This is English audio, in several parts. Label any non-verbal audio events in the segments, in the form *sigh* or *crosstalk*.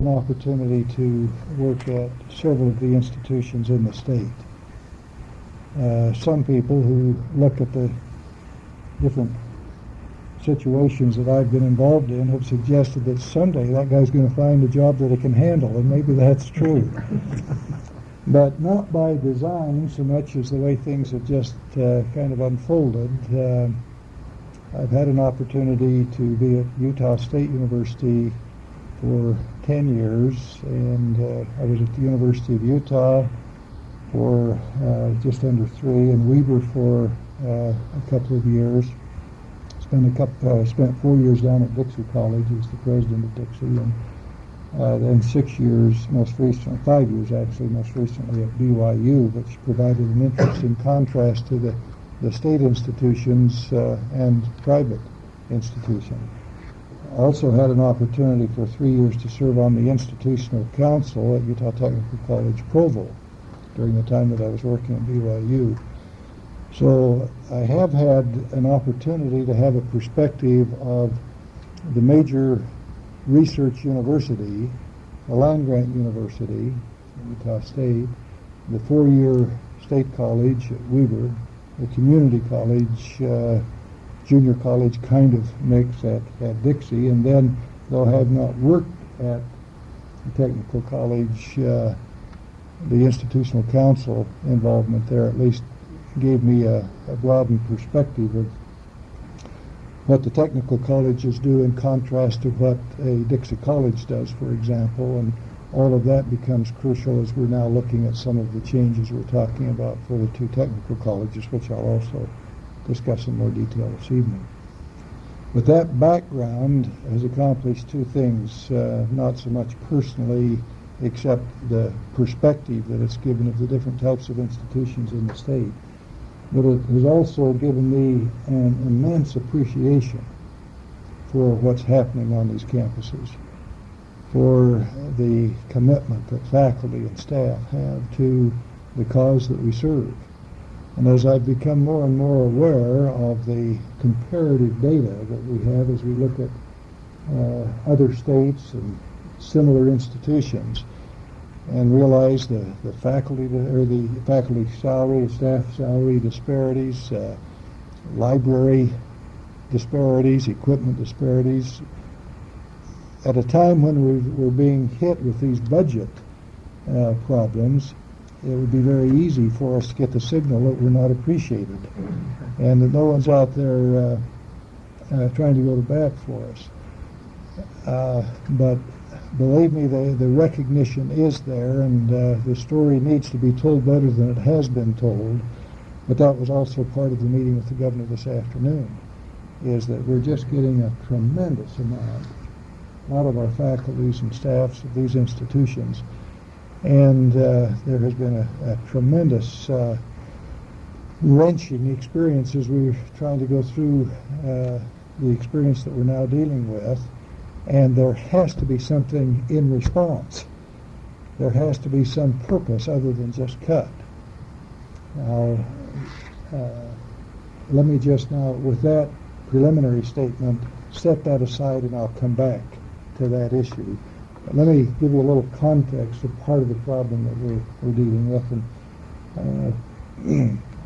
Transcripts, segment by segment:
an opportunity to work at several of the institutions in the state. Uh, some people who look at the different situations that I've been involved in have suggested that someday that guy's going to find a job that he can handle, and maybe that's true. *laughs* but not by design so much as the way things have just uh, kind of unfolded. Uh, I've had an opportunity to be at Utah State University for 10 years, and uh, I was at the University of Utah for uh, just under three, and Weber for uh, a couple of years. Spent a couple, spent four years down at Dixie College as the president of Dixie, and uh, then six years, most recently, five years actually, most recently at BYU, which provided an interesting contrast to the, the state institutions uh, and private institutions. Also had an opportunity for three years to serve on the institutional council at Utah Technical College Provo during the time that I was working at BYU. So I have had an opportunity to have a perspective of the major research university, the land-grant university, Utah State, the four-year state college at Weber, the community college, uh, junior college kind of mix at, at Dixie, and then though I have not worked at the technical college, uh, the institutional council involvement there at least gave me a, a broadened perspective of what the technical colleges do in contrast to what a Dixie College does, for example, and all of that becomes crucial as we're now looking at some of the changes we're talking about for the two technical colleges, which I'll also discuss in more detail this evening. But that background has accomplished two things, uh, not so much personally, except the perspective that it's given of the different types of institutions in the state but it has also given me an immense appreciation for what's happening on these campuses, for the commitment that faculty and staff have to the cause that we serve. And as I've become more and more aware of the comparative data that we have as we look at uh, other states and similar institutions, and realize the, the faculty or the faculty salary, staff salary disparities, uh, library disparities, equipment disparities. At a time when we are being hit with these budget uh, problems, it would be very easy for us to get the signal that we're not appreciated and that no one's out there uh, uh trying to go to bat for us. Uh, but believe me, the, the recognition is there, and uh, the story needs to be told better than it has been told. But that was also part of the meeting with the governor this afternoon, is that we're just getting a tremendous amount out of our faculties and staffs of these institutions. And uh, there has been a, a tremendous uh, wrenching experience as we're trying to go through uh, the experience that we're now dealing with and there has to be something in response. There has to be some purpose other than just cut. Now, uh, let me just now, with that preliminary statement, set that aside and I'll come back to that issue. But let me give you a little context of part of the problem that we're, we're dealing with. And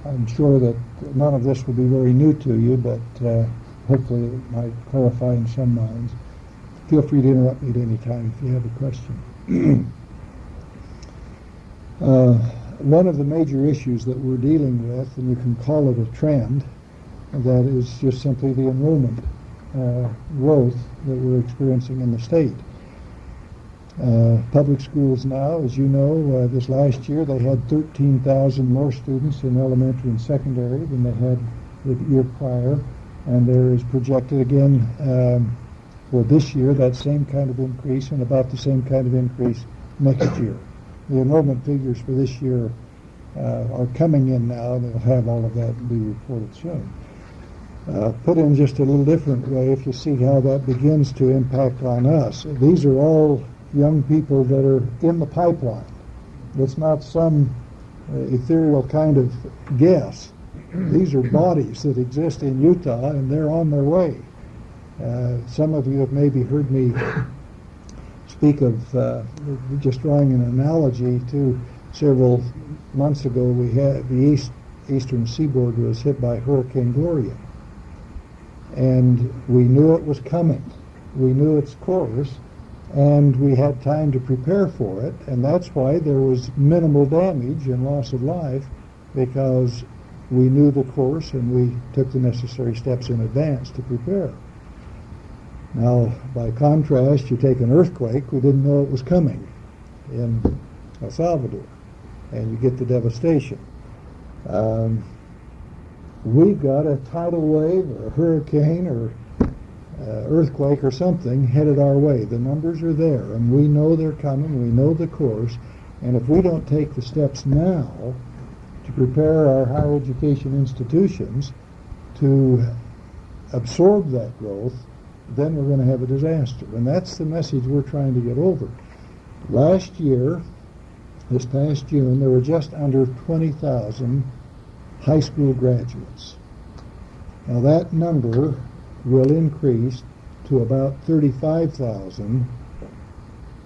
uh, *clears throat* I'm sure that none of this will be very new to you, but uh, hopefully it might clarify in some minds feel free to interrupt me at any time if you have a question. *clears throat* uh, one of the major issues that we're dealing with, and you can call it a trend, that is just simply the enrollment uh, growth that we're experiencing in the state. Uh, public schools now, as you know, uh, this last year they had 13,000 more students in elementary and secondary than they had the year prior, and there is projected again um, for this year, that same kind of increase and about the same kind of increase next year. The enrollment figures for this year uh, are coming in now, they'll have all of that be reported soon. Uh, put in just a little different way, if you see how that begins to impact on us. These are all young people that are in the pipeline. It's not some uh, ethereal kind of guess. These are bodies that exist in Utah, and they're on their way. Uh, some of you have maybe heard me speak of, uh, just drawing an analogy to several months ago, we had, the east, eastern seaboard was hit by Hurricane Gloria. And we knew it was coming. We knew its course, and we had time to prepare for it, and that's why there was minimal damage and loss of life, because we knew the course and we took the necessary steps in advance to prepare. Now, by contrast, you take an earthquake, we didn't know it was coming in El Salvador, and you get the devastation. Um, we've got a tidal wave or a hurricane or Uh, earthquake or something headed our way. The numbers are there, and we know they're coming. We know the course, and if we don't take the steps now to prepare our higher education institutions to absorb that growth, then we're going to have a disaster. And that's the message we're trying to get over. Last year, this past June, there were just under 20,000 high school graduates. Now that number will increase to about 35,000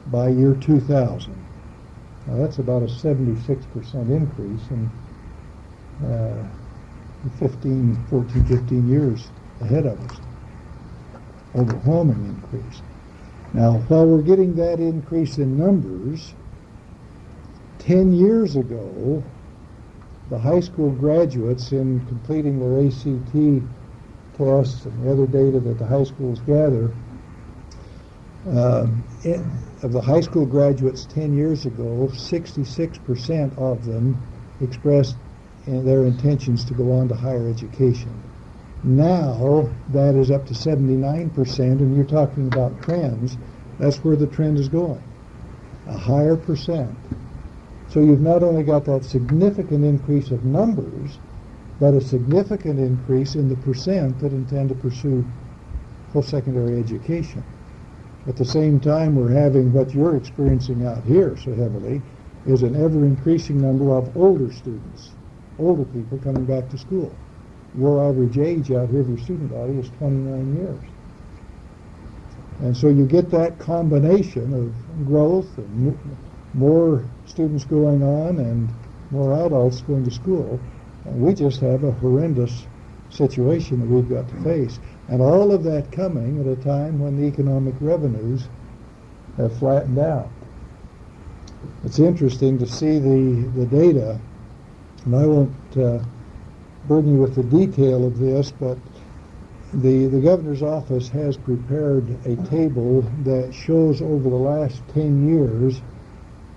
by year 2000. Now that's about a 76% increase in uh, 15, 14, 15 years ahead of us. Overwhelming increase. Now, while we're getting that increase in numbers, 10 years ago, the high school graduates in completing their ACT tests and the other data that the high schools gather, um, it, of the high school graduates 10 years ago, 66% of them expressed in their intentions to go on to higher education. Now that is up to 79%, and you're talking about trends. That's where the trend is going. A higher percent. So you've not only got that significant increase of numbers, but a significant increase in the percent that intend to pursue post-secondary education. At the same time, we're having what you're experiencing out here so heavily is an ever-increasing number of older students, older people coming back to school. Your average age out here of your student body is 29 years. And so you get that combination of growth and more students going on and more adults going to school. We just have a horrendous situation that we've got to face. And all of that coming at a time when the economic revenues have flattened out. It's interesting to see the, the data, and I won't uh, burden you with the detail of this, but the, the governor's office has prepared a table that shows over the last 10 years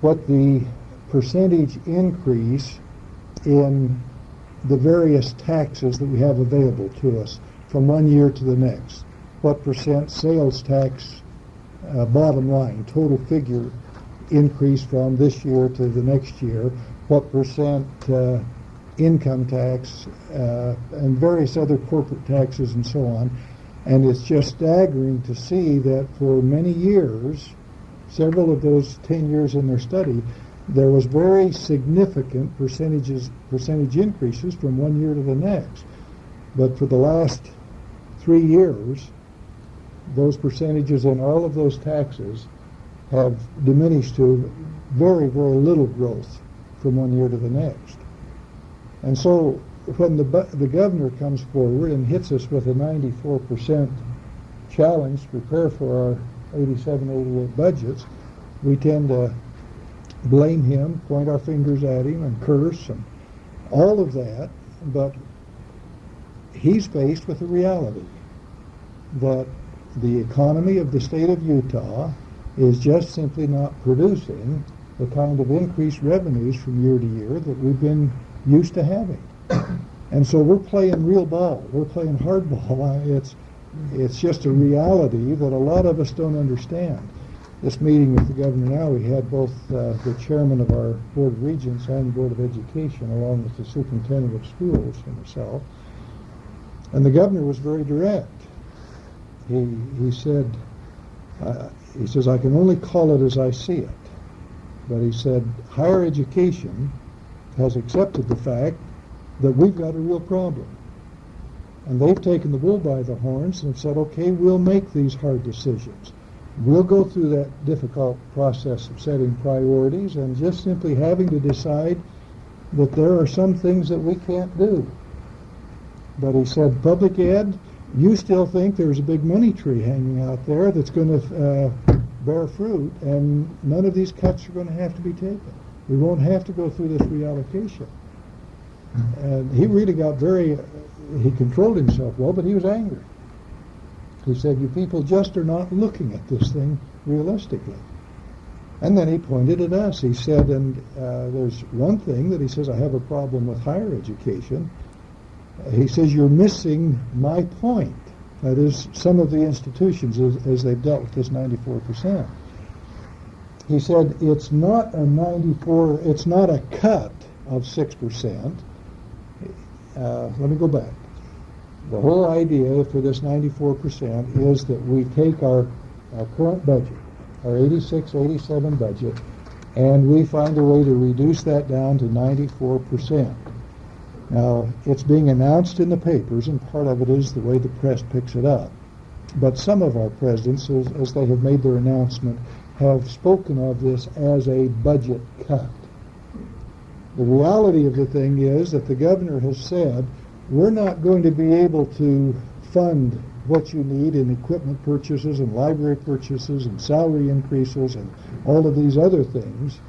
what the percentage increase in the various taxes that we have available to us from one year to the next. What percent sales tax uh, bottom line, total figure increase from this year to the next year, what percent uh, income tax uh, and various other corporate taxes and so on. And it's just staggering to see that for many years, several of those 10 years in their study, there was very significant percentages, percentage increases from one year to the next. But for the last three years, those percentages in all of those taxes have diminished to very, very little growth from one year to the next. And so when the, the governor comes forward and hits us with a 94% challenge to prepare for our 87, 88 budgets, we tend to blame him, point our fingers at him, and curse, and all of that. But he's faced with the reality that the economy of the state of Utah is just simply not producing the kind of increased revenues from year to year that we've been used to having. *coughs* And so we're playing real ball. We're playing hardball. *laughs* It's it's just a reality that a lot of us don't understand this meeting with the governor now, we had both uh, the chairman of our Board of Regents and Board of Education, along with the superintendent of schools and myself. And the governor was very direct. He, he said, uh, he says, I can only call it as I see it. But he said, higher education has accepted the fact that we've got a real problem. And they've taken the bull by the horns and said, okay, we'll make these hard decisions We'll go through that difficult process of setting priorities and just simply having to decide that there are some things that we can't do. But he said, public ed, you still think there's a big money tree hanging out there that's going to uh, bear fruit, and none of these cuts are going to have to be taken. We won't have to go through this reallocation. And he really got very, he controlled himself well, but he was angry. He said, you people just are not looking at this thing realistically. And then he pointed at us. He said, and uh, there's one thing that he says, I have a problem with higher education. He says, you're missing my point. That is, some of the institutions, as, as they've dealt with this 94%. He said, it's not a 94, it's not a cut of 6%. Uh, let me go back. The whole idea for this 94% is that we take our, our current budget, our 86, 87 budget, and we find a way to reduce that down to 94%. Now, it's being announced in the papers, and part of it is the way the press picks it up. But some of our presidents, as, as they have made their announcement, have spoken of this as a budget cut. The reality of the thing is that the governor has said, we're not going to be able to fund what you need in equipment purchases and library purchases and salary increases and all of these other things.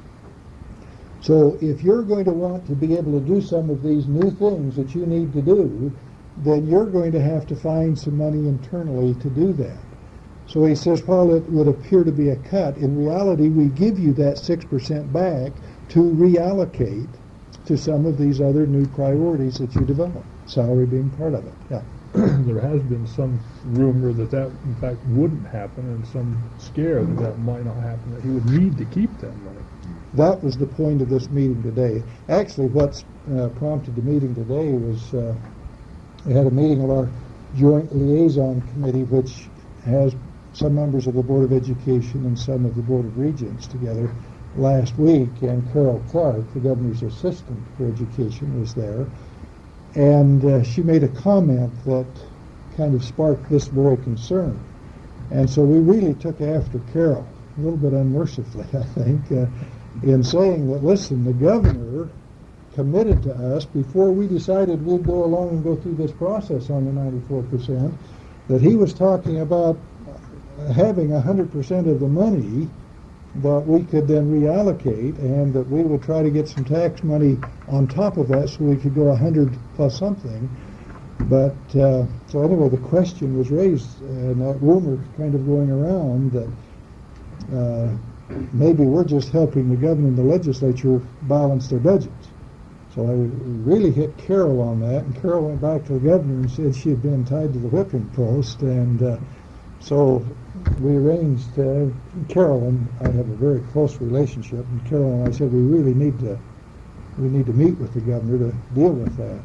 So if you're going to want to be able to do some of these new things that you need to do, then you're going to have to find some money internally to do that. So he says, while it would appear to be a cut, in reality we give you that 6% back to reallocate to some of these other new priorities that you develop, salary being part of it. Yeah. *clears throat* there has been some rumor that that in fact wouldn't happen and some scare that that might not happen, that he would need to keep that money. That was the point of this meeting today. Actually, what's uh, prompted the meeting today was uh, we had a meeting of our joint liaison committee, which has some members of the Board of Education and some of the Board of Regents together last week, and Carol Clark, the governor's assistant for education, was there. And uh, she made a comment that kind of sparked this very concern. And so we really took after Carol, a little bit unmercifully, *laughs* I think, uh, in saying that, listen, the governor committed to us before we decided we'd go along and go through this process on the 94%, that he was talking about having 100% of the money that we could then reallocate and that we would try to get some tax money on top of that so we could go 100 plus something. But, uh, so anyway, the question was raised and that rumor kind of going around that uh, maybe we're just helping the governor and the legislature balance their budgets. So I really hit Carol on that, and Carol went back to the governor and said she had been tied to the whipping post, and uh, so we arranged. Uh, I have a very close relationship, and Carol and I said we really need to we need to meet with the governor to deal with that.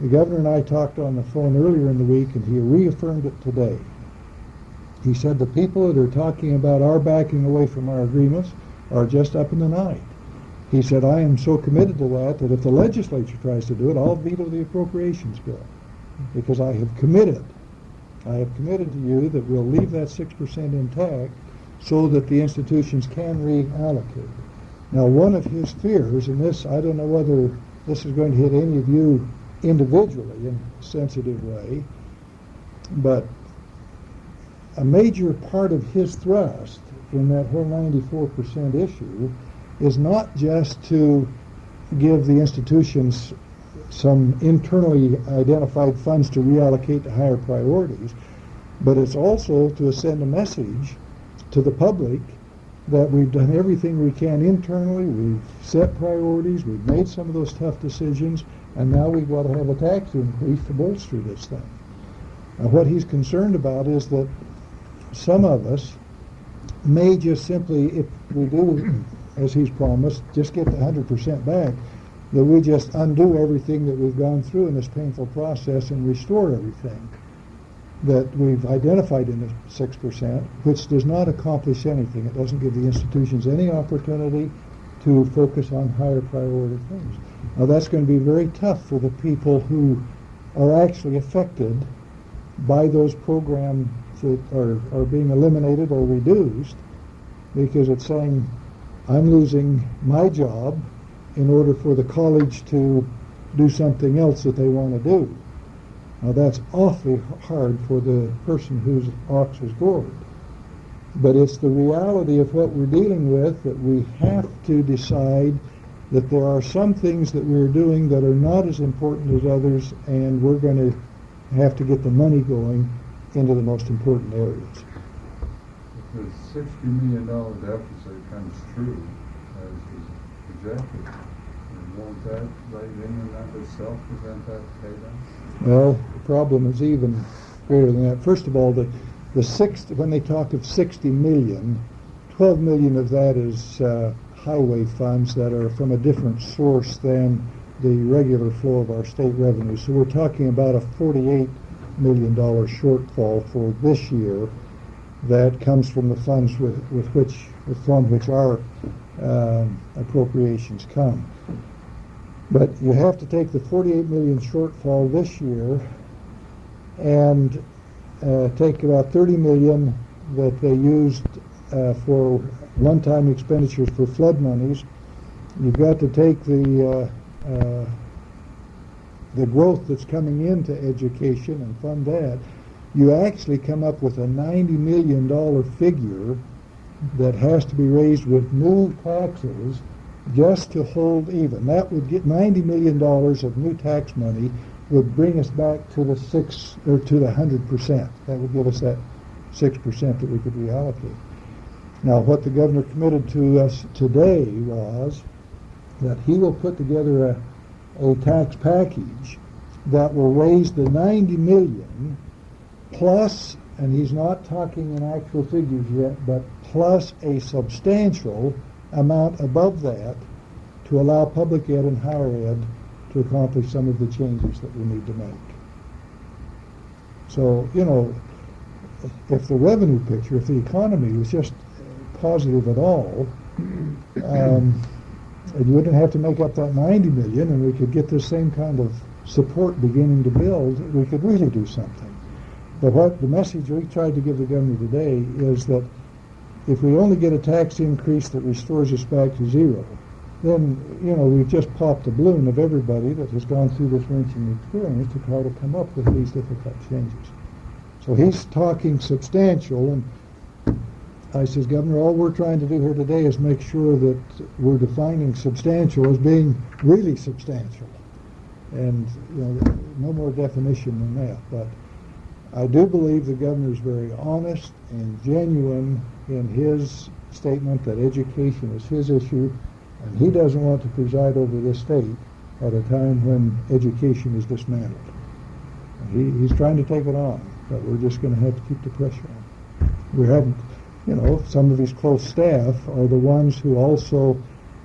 The governor and I talked on the phone earlier in the week, and he reaffirmed it today. He said the people that are talking about our backing away from our agreements are just up in the night. He said, I am so committed to that that if the legislature tries to do it, I'll veto the appropriations bill because I have committed. I have committed to you that we'll leave that 6% intact so that the institutions can reallocate. Now, one of his fears, and this, I don't know whether this is going to hit any of you individually in a sensitive way, but a major part of his thrust in that whole 94% issue is not just to give the institutions some internally identified funds to reallocate to higher priorities, but it's also to send a message to the public that we've done everything we can internally, we've set priorities, we've made some of those tough decisions, and now we've got to have a tax increase to bolster this thing. Now, what he's concerned about is that some of us may just simply, if we do, as he's promised, just get the 100% back, that we just undo everything that we've gone through in this painful process and restore everything that we've identified in the 6%, which does not accomplish anything. It doesn't give the institutions any opportunity to focus on higher priority things. Now that's going to be very tough for the people who are actually affected by those programs that are, are being eliminated or reduced because it's saying, I'm losing my job in order for the college to do something else that they want to do. Now that's awfully hard for the person whose ox is gored. But it's the reality of what we're dealing with that we have to decide that there are some things that we're doing that are not as important as others, and we're going to have to get the money going into the most important areas. If the sixty million dollar deficit comes true, as is projected, Well, the problem is even greater than that. First of all, the, the six, when they talk of 60 million, 12 million of that is uh, highway funds that are from a different source than the regular flow of our state revenue. So we're talking about a 48 million dollar shortfall for this year that comes from the funds with, with which, from which our um, appropriations come. But you have to take the 48 million shortfall this year and uh, take about 30 million that they used uh, for one-time expenditures for flood monies. You've got to take the uh, uh, the growth that's coming into education and fund that. You actually come up with a 90 million dollar figure that has to be raised with new taxes just to hold even. That would get $90 million of new tax money would bring us back to the six, or to the 100%. That would give us that 6% that we could reallocate. Now, what the governor committed to us today was that he will put together a, a tax package that will raise the 90 million plus, and he's not talking in actual figures yet, but plus a substantial amount above that to allow public ed and higher ed to accomplish some of the changes that we need to make. So, you know, if the revenue picture, if the economy was just positive at all, um, and you wouldn't have to make up that 90 million and we could get this same kind of support beginning to build, we could really do something. But what the message we tried to give the governor today is that if we only get a tax increase that restores us back to zero, then, you know, we've just popped the balloon of everybody that has gone through this wrenching experience to try to come up with these difficult changes. So he's talking substantial, and I says, Governor, all we're trying to do here today is make sure that we're defining substantial as being really substantial. And, you know, no more definition than that. But I do believe the governor is very honest and genuine in his statement that education is his issue, and he doesn't want to preside over this state at a time when education is dismantled. He, he's trying to take it on, but we're just going to have to keep the pressure on. We haven't, you know, some of his close staff are the ones who also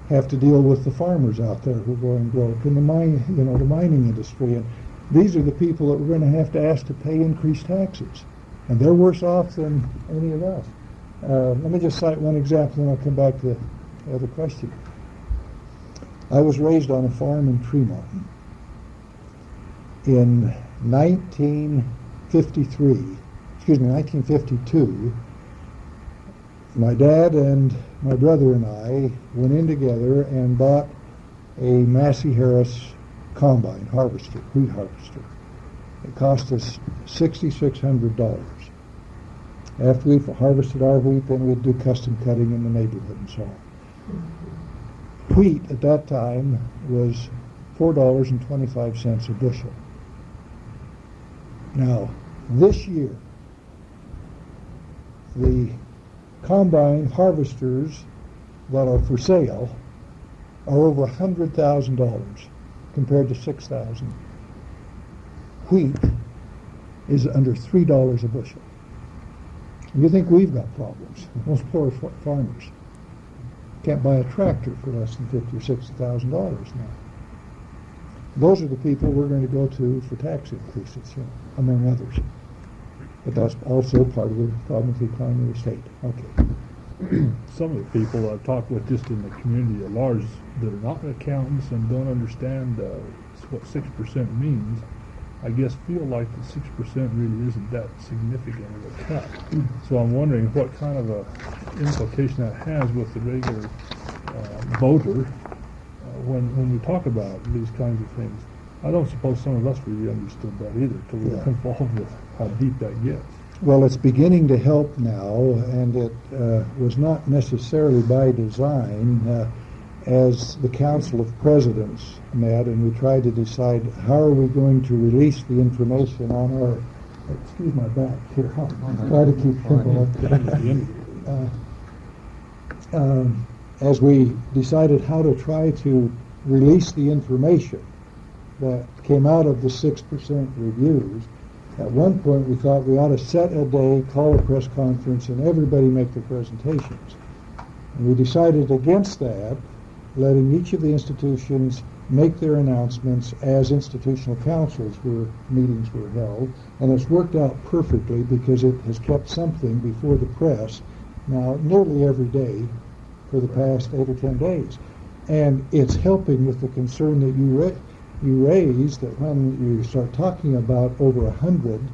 have to deal with the farmers out there who are going broke and the mine, you know, the mining industry. And these are the people that we're going to have to ask to pay increased taxes. And they're worse off than any of us. Uh, let me just cite one example and I'll come back to the other question. I was raised on a farm in Tremont. In 1953, excuse me, 1952, my dad and my brother and I went in together and bought a Massey Harris combine harvester, wheat harvester. It cost us $6,600. After we've harvested our wheat, then we'd do custom cutting in the neighborhood and so on. Wheat at that time was $4.25 a bushel. Now, this year, the combine harvesters that are for sale are over $100,000 compared to 6000 Wheat is under $3 a bushel. You think we've got problems? Most poor fa- farmers can't buy a tractor for less than fifty or sixty thousand dollars now. Those are the people we're going to go to for tax increases, you know, among others. But that's also part of the problem with the economy of the state. Okay. *clears throat* Some of the people I've talked with just in the community at large that are not accountants and don't understand uh, what six percent means, I guess feel like the six percent really isn't that significant of a cut. So I'm wondering what kind of a implication that has with the regular uh, voter uh, when, when we talk about these kinds of things. I don't suppose some of us really understood that either till we Yeah. involved with how deep that gets. Well, it's beginning to help now, and it uh, was not necessarily by design. As the Council of Presidents met, and we tried to decide how are we going to release the information on our. Excuse my back here. *laughs* Try to keep simple. Uh, um, as we decided how to try to release the information that came out of the six percent reviews, at one point we thought we ought to set a day, call a press conference, and everybody make their presentations. And we decided against that, letting each of the institutions make their announcements as institutional councils were meetings were held, and it's worked out perfectly because it has kept something before the press now nearly every day for the past eight or ten days. And it's helping with the concern that you ra- you raise that when you start talking about over a hundred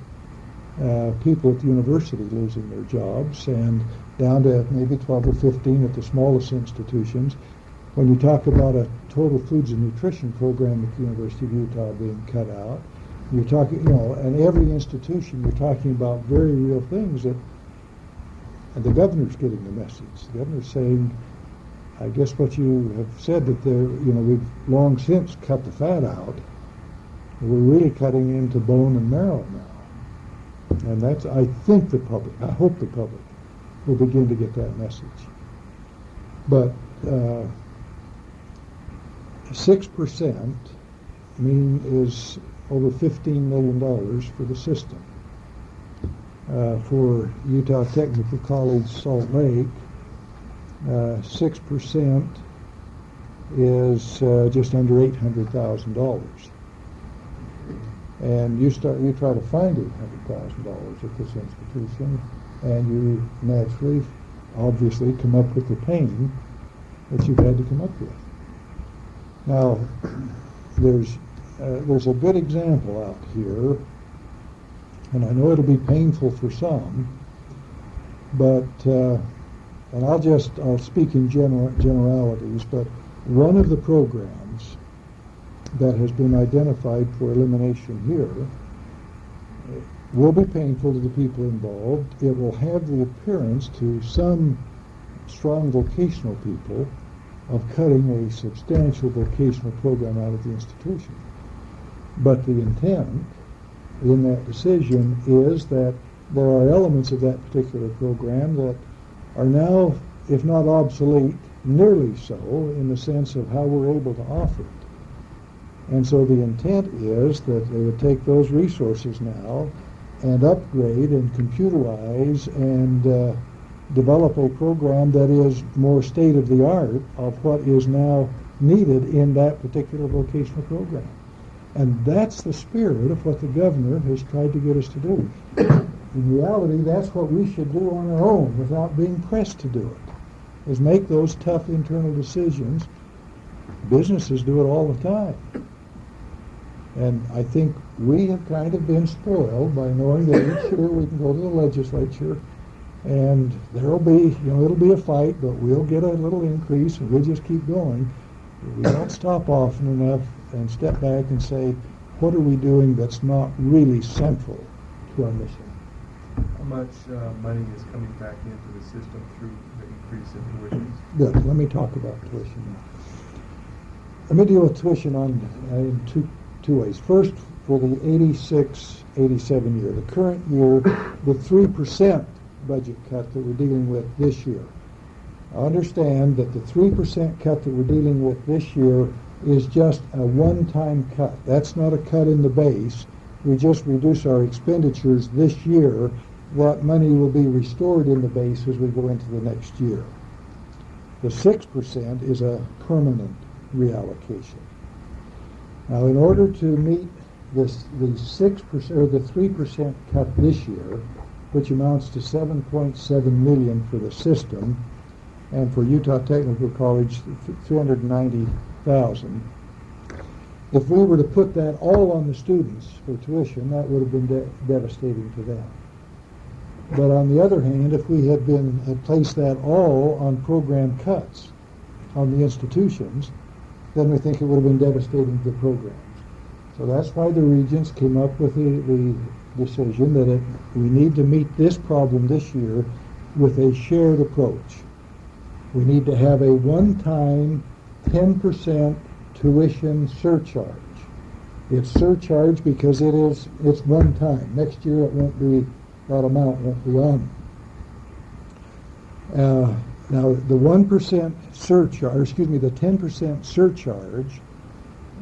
uh, people at the university losing their jobs and down to maybe 12 or 15 at the smallest institutions, when you talk about a total foods and nutrition program at the University of Utah being cut out, you're talking, you know, and every institution, you're talking about very real things that, and the governor's getting the message. The governor's saying, I guess what you have said that there, you know, we've long since cut the fat out. We're really cutting into bone and marrow now. And that's, I think the public, I hope the public will begin to get that message. But uh, six percent mean is over fifteen million dollars for the system. Uh, for Utah Technical College Salt Lake, uh, six percent is uh, just under eight hundred thousand dollars. And you start, you try to find eight hundred thousand dollars at this institution, and you naturally, obviously, come up with the pain that you've had to come up with. Now, there's uh, there's a good example out here, and I know it'll be painful for some, but uh, and I'll just I'll speak in general generalities, but one of the programs that has been identified for elimination here uh, will be painful to the people involved. It will have the appearance to some strong vocational people of cutting a substantial vocational program out of the institution. But the intent in that decision is that there are elements of that particular program that are now, if not obsolete, nearly so in the sense of how we're able to offer it. And so the intent is that they would take those resources now and upgrade and computerize and uh, develop a program that is more state of the art of what is now needed in that particular vocational program. And that's the spirit of what the governor has tried to get us to do. In reality, that's what we should do on our own without being pressed to do it, is make those tough internal decisions. Businesses do it all the time. And I think we have kind of been spoiled by knowing that year we can go to the legislature and there'll be, you know, it'll be a fight, but we'll get a little increase and we'll just keep going. We don't stop often enough and step back and say, what are we doing that's not really central to our mission? How much uh, money is coming back into the system through the increase in tuition? Good, let me talk about tuition now. Let me deal with tuition on, uh, in two, two ways. First, for the 86, 87 year, the current year, the 3% budget cut that we're dealing with this year. Understand that the 3% cut that we're dealing with this year is just a one-time cut. That's not a cut in the base. We just reduce our expenditures this year. That money will be restored in the base as we go into the next year. The 6% is a permanent reallocation. Now, in order to meet this, the 6% or the 3% cut this year, which amounts to 7.7 million for the system, and for Utah Technical College, 390,000. If we were to put that all on the students for tuition, that would have been de- devastating to them. But on the other hand, if we had been, had placed that all on program cuts on the institutions, then we think it would have been devastating to the programs. So that's why the regents came up with the, the decision that it, we need to meet this problem this year with a shared approach. We need to have a one-time ten percent tuition surcharge. It's surcharge because it is, it's one time. Next year it won't be, that amount won't be on. Uh, now, the one percent surcharge, excuse me, the ten percent surcharge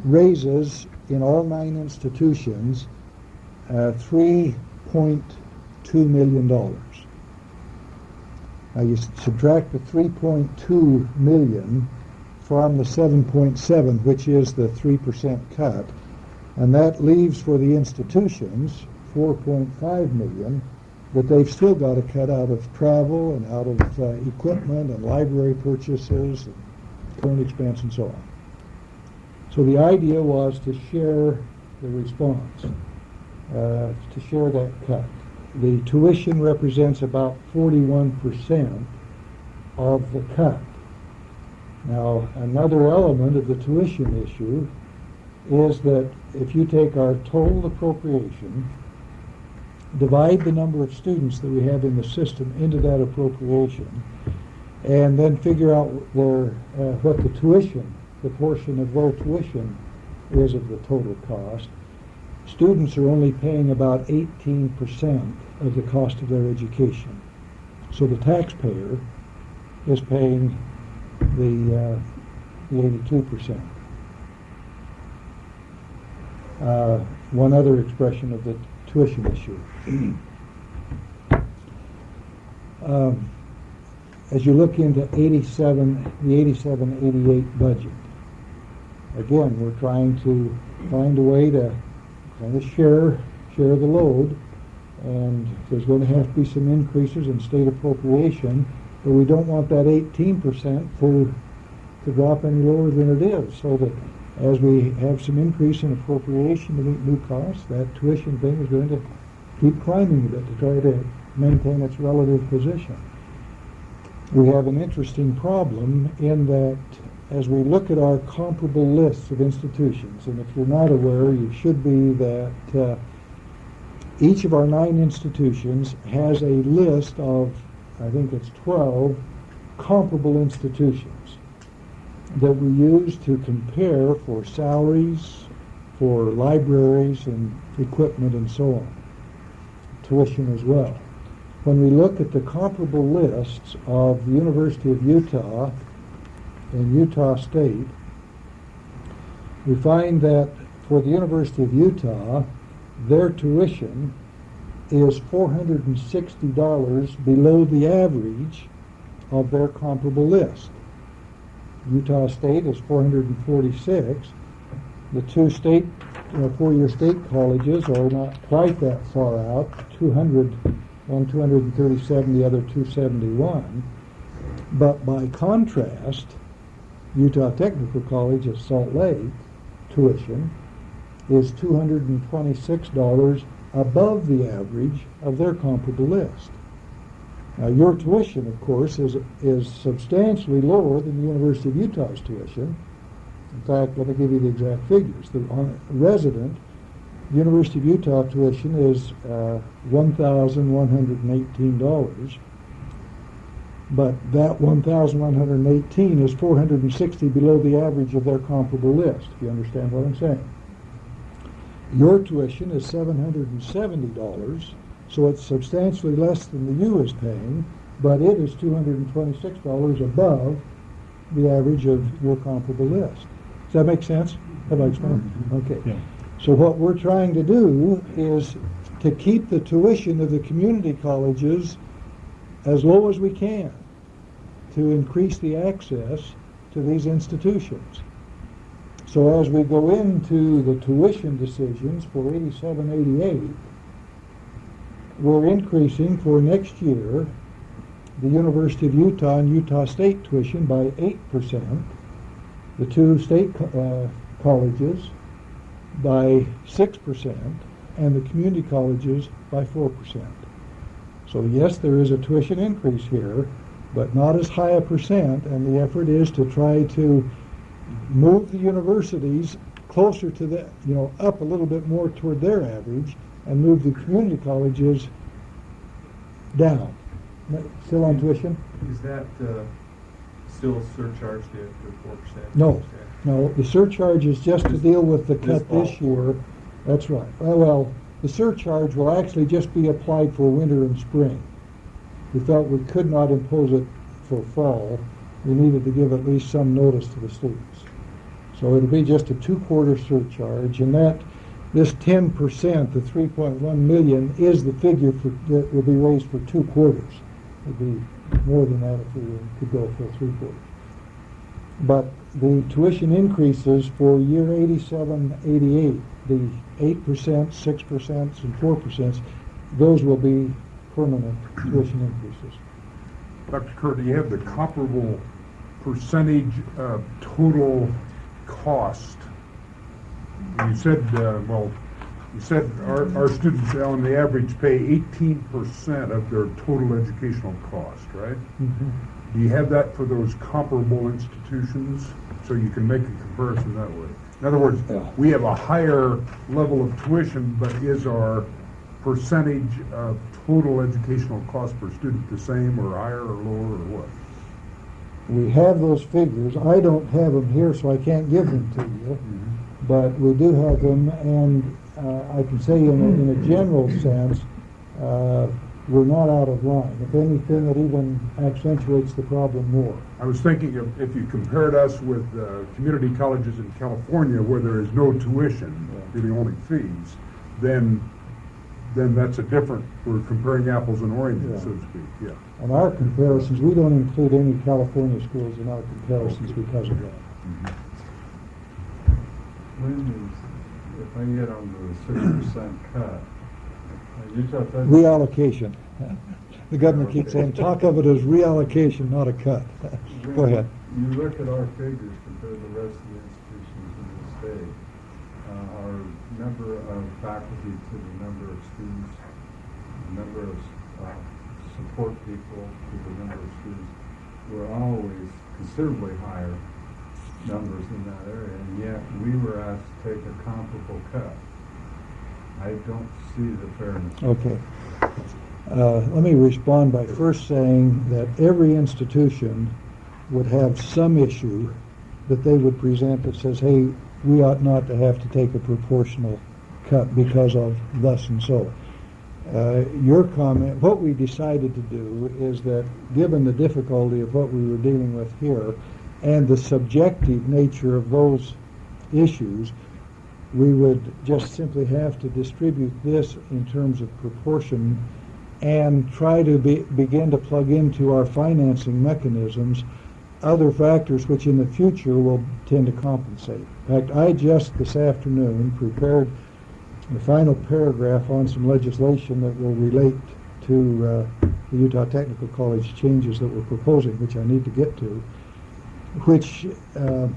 raises in all nine institutions, uh, three point two million dollars. Now you subtract the three point two million from the seven point seven, which is the three percent cut, and that leaves for the institutions 4.5 million but they've still got to cut out of travel and out of uh, equipment and library purchases and current expense and so on. So the idea was to share the response, uh, to share that cut. The tuition represents about 41% of the cut. Now, another element of the tuition issue is that if you take our total appropriation, divide the number of students that we have in the system into that appropriation, and then figure out uh, what the tuition, the portion of their tuition is of the total cost. Students are only paying about 18% of the cost of their education. So the taxpayer is paying the, uh, the 82%. Uh, one other expression of the tuition issue. *clears throat* Um, as you look into 87, the 87, 88 budget, again, we're trying to find a way to kind of share, share the load, and there's going to have to be some increases in state appropriation, but we don't want that 18% for, to drop any lower than it is, so that as we have some increase in appropriation to meet new costs, that tuition thing is going to keep climbing a bit to try to maintain its relative position. We have an interesting problem in that as we look at our comparable lists of institutions, and if you're not aware, you should be that uh, each of our nine institutions has a list of, I think it's 12, comparable institutions that we use to compare for salaries, for libraries and equipment and so on, tuition as well. When we look at the comparable lists of the University of Utah and Utah State, we find that for the University of Utah, their tuition is $460 below the average of their comparable list. Utah State is 446. The two state, uh, four-year state colleges are not quite that far out, 200, one 237, the other 271. But by contrast, Utah Technical College at Salt Lake tuition is $226 above the average of their comparable list. Now, your tuition, of course, is, is substantially lower than the University of Utah's tuition. In fact, let me give you the exact figures. The resident University of Utah tuition is uh, $1,118, but that 1,118 is 460 below the average of their comparable list, if you understand what I'm saying. Your tuition is $770, so it's substantially less than the U is paying, but it is $226 above the average of your comparable list. Does that make sense? Have I explained? Mm-hmm. Okay. Yeah. So what we're trying to do is to keep the tuition of the community colleges as low as we can to increase the access to these institutions. So as we go into the tuition decisions for 87, 88, we're increasing for next year the University of Utah and Utah State tuition by 8%. The two state co- uh, colleges by six percent and the community colleges by four percent. So yes, there is a tuition increase here, but not as high a percent, and the effort is to try to move the universities closer to the, you know, up a little bit more toward their average, and move the community colleges down. Still on tuition? Is that, uh, still surcharged at four percent? No, no, the surcharge is just to deal with the cut this year. That's right. Well, the surcharge will actually just be applied for winter and spring. We felt we could not impose it for fall. We needed to give at least some notice to the students. So it'll be just a two-quarter surcharge, and that, this ten percent, the three point one million, is the figure for, that will be raised for two quarters. It'd be more than that if we could go for three quarters. But the tuition increases for year 87, 88, the eight percent, six percent, and four percent, those will be permanent tuition increases. Dr. Kerr, do you have the comparable percentage of total cost? You said, uh, well, you said our, our students on the average pay eighteen percent of their total educational cost, right? Do you have that for those comparable institutions, so you can make a comparison that way? In other words, Yeah. we have a higher level of tuition, but is our percentage of total educational cost per student the same, or higher, or lower, or what? We have those figures. I don't have them here, so I can't give them to you. But we do have them, and uh, I can say in a, in a general sense, uh, we're not out of line. If anything, it even accentuates the problem more. I was thinking of if you compared us with uh, community colleges in California where there is no tuition, really only fees, then, then that's a different, we're comparing apples and oranges, so to speak, yeah. On our comparisons, we don't include any California schools in our comparisons because of that. When is, if I get on the six percent cut, Utah Fed. Reallocation. The governor keeps saying, talk of it as reallocation, not a cut. *laughs* Go ahead. You look at our figures compared to the rest of the institutions in the state, uh, our number of faculty to the number of students, the number of, uh, support people to the number of students, were always considerably higher numbers in that area, and yet we were asked to take a comparable cut. I don't see the fairness. Okay. Uh, Let me respond by first saying that every institution would have some issue that they would present that says, hey, we ought not to have to take a proportional cut because of thus and so. Uh, Your comment, what we decided to do is that, given the difficulty of what we were dealing with here and the subjective nature of those issues, we would just simply have to distribute this in terms of proportion and try to be, begin to plug into our financing mechanisms other factors which in the future will tend to compensate. In fact, I just this afternoon prepared the final paragraph on some legislation that will relate to uh, the Utah Technical College changes that we're proposing, which I need to get to, which, uh,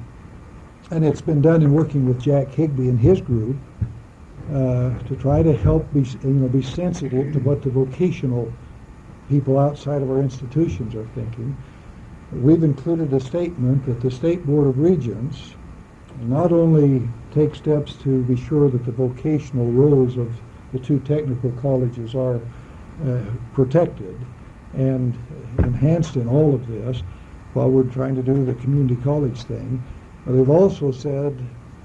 and it's been done in working with Jack Higby and his group, uh, to try to help be, you know, be sensitive to what the vocational people outside of our institutions are thinking. We've included a statement that the State Board of Regents not only take steps to be sure that the vocational roles of the two technical colleges are uh, protected and enhanced in all of this while we're trying to do the community college thing, they've also said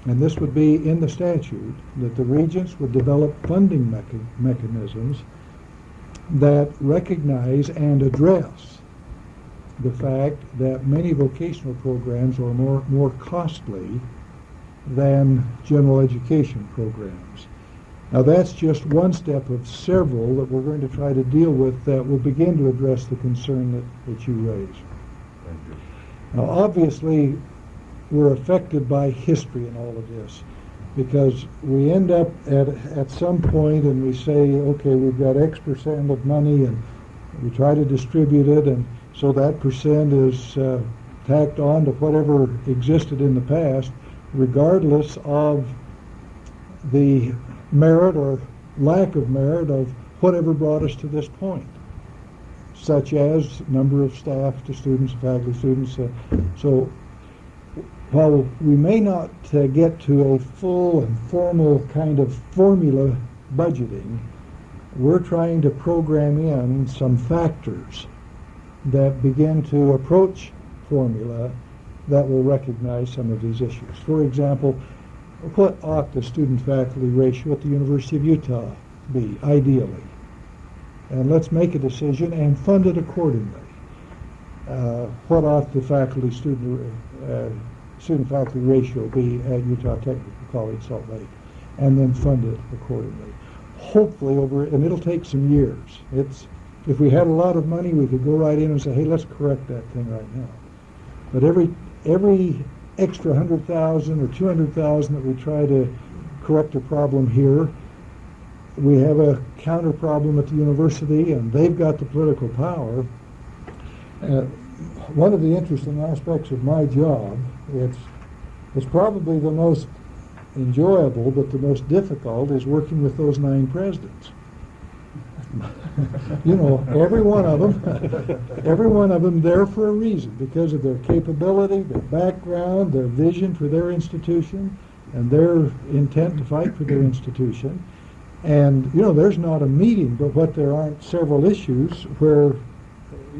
and this would be in the statute, that the regents would develop funding mecha- mechanisms that recognize and address the fact that many vocational programs are more, more costly than general education programs. Now that's just one step of several that we're going to try to deal with that will begin to address the concern that, that you raise. Thank you. Now, obviously, we're affected by history in all of this because we end up at, at some point and we say, okay, we've got X percent of money and we try to distribute it and so that percent is uh, tacked on to whatever existed in the past regardless of the merit or lack of merit of whatever brought us to this point, such as number of staff to students, faculty, students. uh, So while we may not uh, get to a full and formal kind of formula budgeting, we're trying to program in some factors that begin to approach formula that will recognize some of these issues. For example, what ought the student-faculty ratio at the University of Utah be, ideally? And let's make a decision and fund it accordingly. Uh, what ought the faculty-student, uh, student-faculty ratio be at Utah Technical College, Salt Lake? And then fund it accordingly. Hopefully over, and it'll take some years. It's, if we had a lot of money, we could go right in and say, hey, let's correct that thing right now. But every, every extra hundred thousand or two hundred thousand that we try to correct a problem here, we have a counter problem at the university, and they've got the political power. Uh, one of the interesting aspects of my job, it's, it's probably the most enjoyable, but the most difficult, is working with those nine presidents. *laughs* you know, every one of them, *laughs* every one of them there for a reason, because of their capability, their background, their vision for their institution, and their intent to fight for their institution. And, you know, there's not a meeting, but what there aren't several issues where,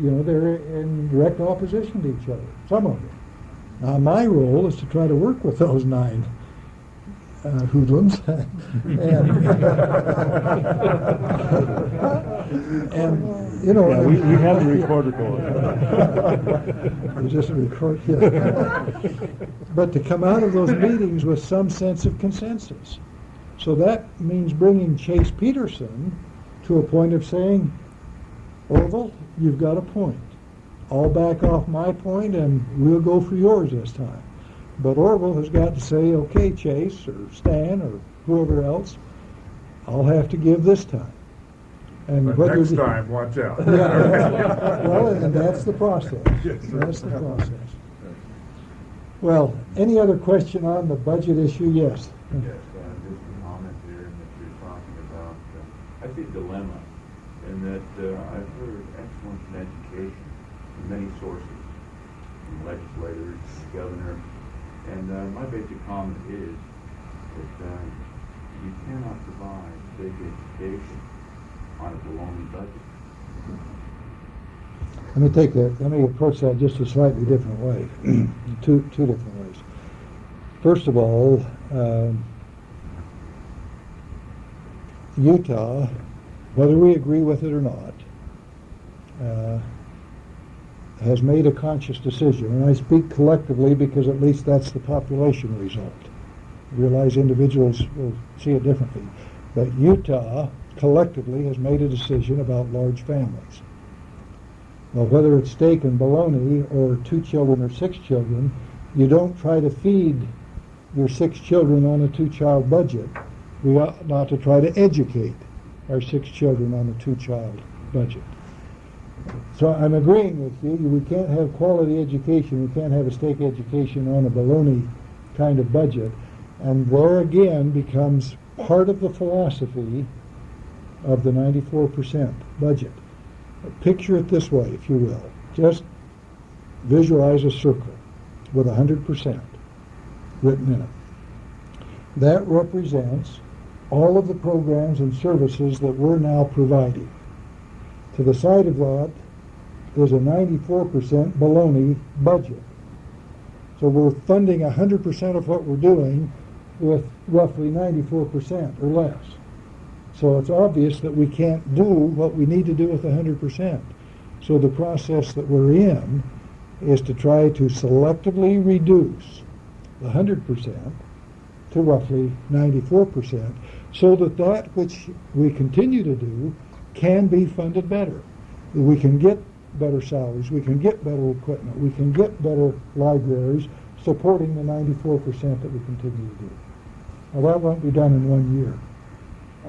you know, they're in direct opposition to each other, some of them. Now, my role is to try to work with those nine uh, hoodlums. *laughs* and, *laughs* and, you know. Yeah, we, we have the recorder going. Is this a record? Yeah. But to come out of those *laughs* meetings with some sense of consensus. So that means bringing Chase Peterson to a point of saying, Orville, you've got a point. I'll back off my point and we'll go for yours this time. But Orville has got to say, okay, Chase or Stan or whoever else, I'll have to give this time. And But whether next the- time, watch out. Yeah, *laughs* well, and that's the process. Yes, sir. That's the process. Well, any other question on the budget issue? Yes. Yes, uh, just a comment here in that you're talking about, uh, I see a dilemma in that uh, I've heard excellence in education many sources, from legislators, governor, and uh, my basic comment is that uh, you cannot provide big education on a baloney budget. Let me take that, let me approach that just a slightly different way, *clears throat* two, two different ways. First of all, um, Utah, whether we agree with it or not, uh, has made a conscious decision, and I speak collectively because at least that's the population result. I Realize individuals will see it differently, but Utah collectively has made a decision about large families. Whether it's steak and bologna or two children or six children, you don't try to feed your six children on a two-child budget. We ought not to try to educate our six children on a two-child budget. So I'm agreeing with you. We can't have quality education. We can't have a steak education on a baloney kind of budget. And there again becomes part of the philosophy of the 94% budget. Picture it this way, if you will. Just visualize a circle with 100% written in it. That represents all of the programs and services that we're now providing. To the side of that is a 94% baloney budget. So we're funding 100% of what we're doing with roughly 94% or less. So it's obvious that we can't do what we need to do with 100%. So the process that we're in is to try to selectively reduce the 100% to roughly 94% so that that which we continue to do can be funded better. We can get better salaries, we can get better equipment, we can get better libraries supporting the 94% that we continue to do. Now that won't be done in one year.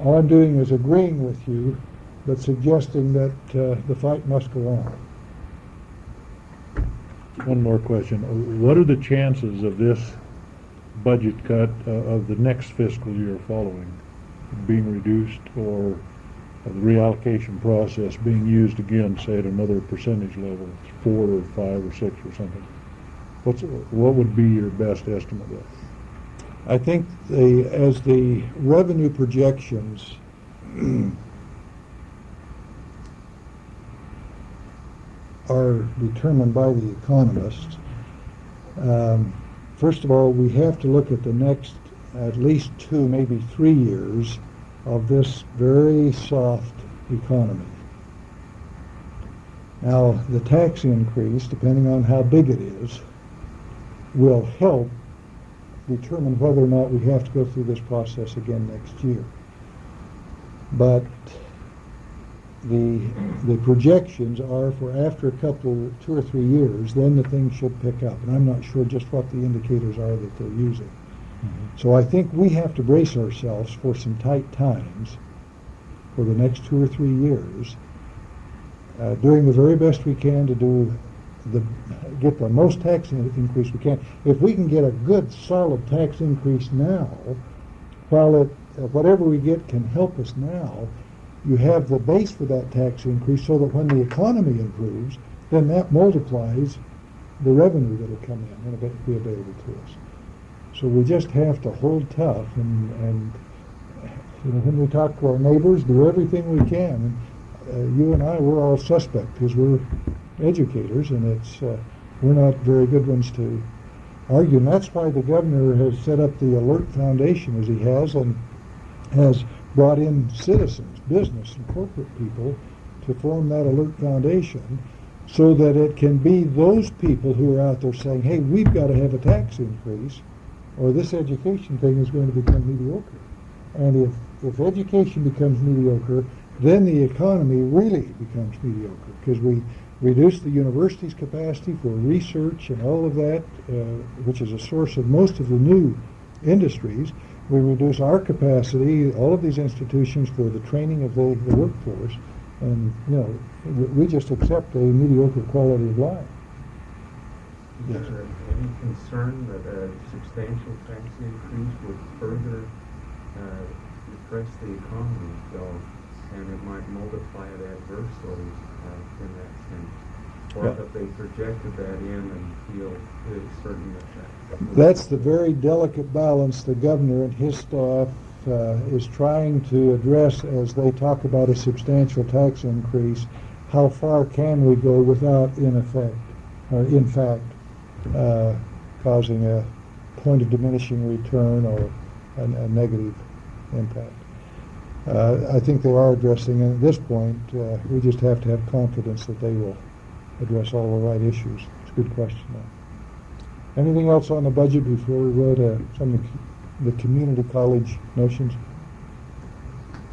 All I'm doing is agreeing with you, but suggesting that uh, the fight must go on. One more question. What are the chances of this budget cut uh, of the next fiscal year following being reduced or the reallocation process being used again, say at another percentage level, four or five or six or something? What's, what would be your best estimate of? I think the, as the revenue projections *clears throat* are determined by the economists, um, first of all, we have to look at the next at least two, maybe three years of this very soft economy. Now, the tax increase, depending on how big it is, will help determine whether or not we have to go through this process again next year. But the, the projections are for after a couple, two or three years, then the thing should pick up. And I'm not sure just what the indicators are that they're using. So I think we have to brace ourselves for some tight times for the next two or three years, uh, doing the very best we can to do the, get the most tax increase we can. If we can get a good solid tax increase now, while it, uh, whatever we get can help us now, you have the base for that tax increase so that when the economy improves, then that multiplies the revenue that'll come in and be available to us. So we just have to hold tough and, and you know, when we talk to our neighbors, do everything we can. And uh, you and I, we're all suspect because we're educators, and it's uh, we're not very good ones to argue. And that's why the governor has set up the Alert Foundation as he has, and has brought in citizens, business, and corporate people to form that Alert Foundation, so that it can be those people who are out there saying, "Hey, we've got to have a tax increase." Or this education thing is going to become mediocre. And if, if education becomes mediocre, then the economy really becomes mediocre because we reduce the university's capacity for research and all of that, uh, which is a source of most of the new industries. We reduce our capacity, all of these institutions, for the training of the, the workforce. And, you know, we, we just accept a mediocre quality of life. Is Yes. there any concern that a substantial tax increase would further uh, depress the economy, though, and it might multiply it adversely uh, in that sense? Or Yeah. have they projected that in and feel certain that that? That's the very delicate balance the governor and his staff uh, is trying to address as they talk about a substantial tax increase. How far can we go without, in effect, or in fact, uh, causing a point of diminishing return or a, a negative impact? Uh, I think they are addressing, and at this point, uh, we just have to have confidence that they will address all the right issues. It's a good question, though. Anything else on the budget before we go to some of the the community college notions?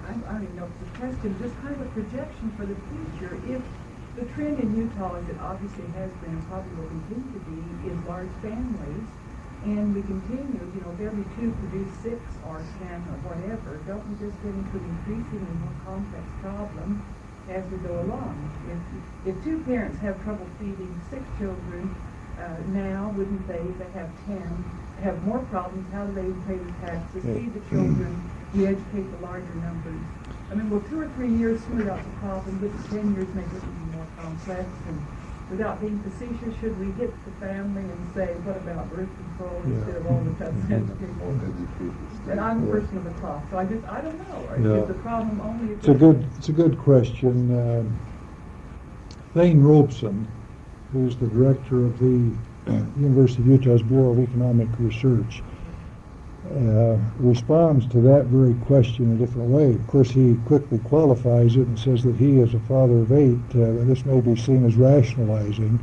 I, don't even know if a question, just kind of a projection for the future. If the trend in Utah, as it obviously has been, and probably will continue to be, is large families, and we continue, you know, if every two produce six or ten or whatever, don't we just get into an increasingly more complex problem as we go along? If, if two parents have trouble feeding six children, uh, now, wouldn't they, if they have ten, have more problems? How do they pay the taxes, feed the children, we educate the larger numbers? I mean, will two or three years smooth out the problem, but ten years make it complex? And without being facetious, should we hit the family and say, what about birth control instead of all the sense *laughs* people? And I'm a person of the cloth, so I just, I don't know. Or Yeah. Is the problem only? It's a good, it's a good question. Um, Thayne Robson, who's the director of the *clears throat* University of Utah's Bureau of Economic Research, uh, responds to that very question in a different way. Of course, he quickly qualifies it and says that he, as a father of eight, uh, this may be seen as rationalizing,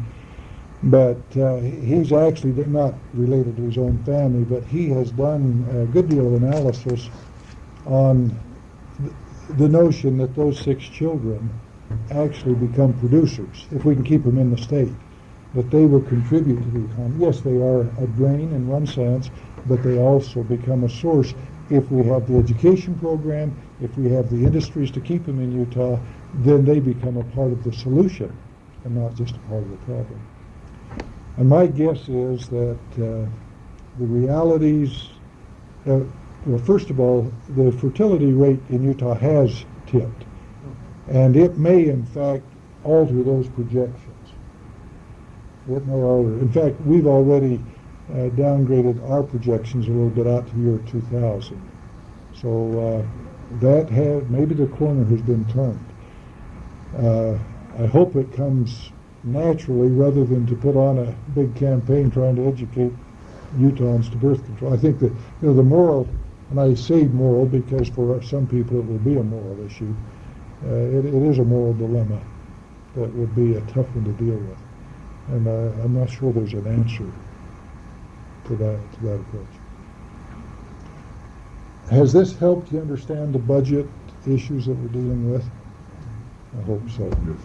but uh, he's actually not related to his own family, but he has done a good deal of analysis on the notion that those six children actually become producers, if we can keep them in the state, that they will contribute to the economy. Yes, they are a drain in one sense, but they also become a source if we have the education program, if we have the industries to keep them in Utah, then they become a part of the solution and not just a part of the problem. And my guess is that uh, the realities, uh, well, first of all, the fertility rate in Utah has tipped. And it may, in fact, alter those projections. In fact, we've already uh, downgraded our projections a little bit out to year 2000. So uh, that maybe the corner has been turned. Uh, I hope it comes naturally rather than to put on a big campaign trying to educate Utahns to birth control. I think that, you know, the moral, and I say moral because for some people it will be a moral issue, uh, it, it is a moral dilemma that would be a tough one to deal with. And uh, I'm not sure there's an answer to that, to that approach. Has this helped you understand the budget issues that we're dealing with? I hope so. Yes.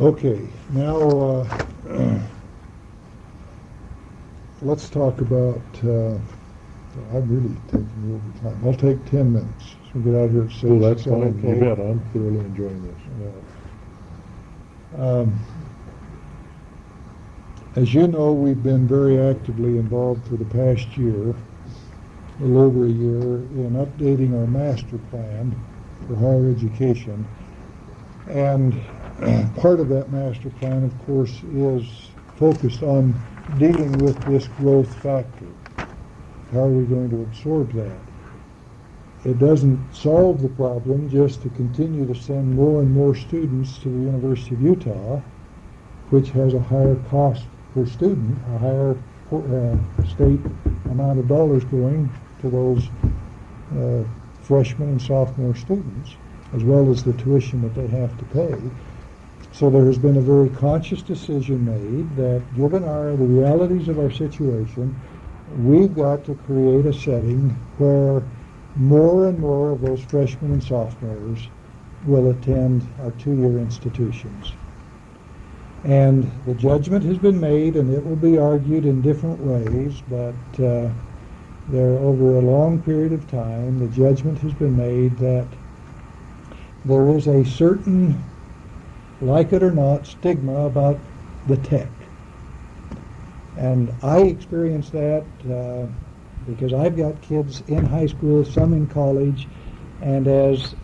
Okay, now, uh, *clears throat* let's talk about, uh, I'm really taking over time. I'll take ten minutes. So we get out here at six. Oh, that's Is that fine. You bet. I'm thoroughly enjoying this. Yeah. Um, As you know, we've been very actively involved for the past year, a little over a year, in updating our master plan for higher education. And *clears throat* part of that master plan, of course, is focused on dealing with this growth factor. How are we going to absorb that? It doesn't solve the problem just to continue to send more and more students to the University of Utah, which has a higher cost per student, a higher uh, state amount of dollars going to those uh, freshmen and sophomore students, as well as the tuition that they have to pay. So there has been a very conscious decision made that given our, the realities of our situation, we've got to create a setting where more and more of those freshmen and sophomores will attend our two-year institutions. And the judgment has been made, and it will be argued in different ways, but uh, there, over a long period of time, the judgment has been made that there is a certain, like it or not, stigma about the tech. And I experienced that uh, because I've got kids in high school, some in college, and as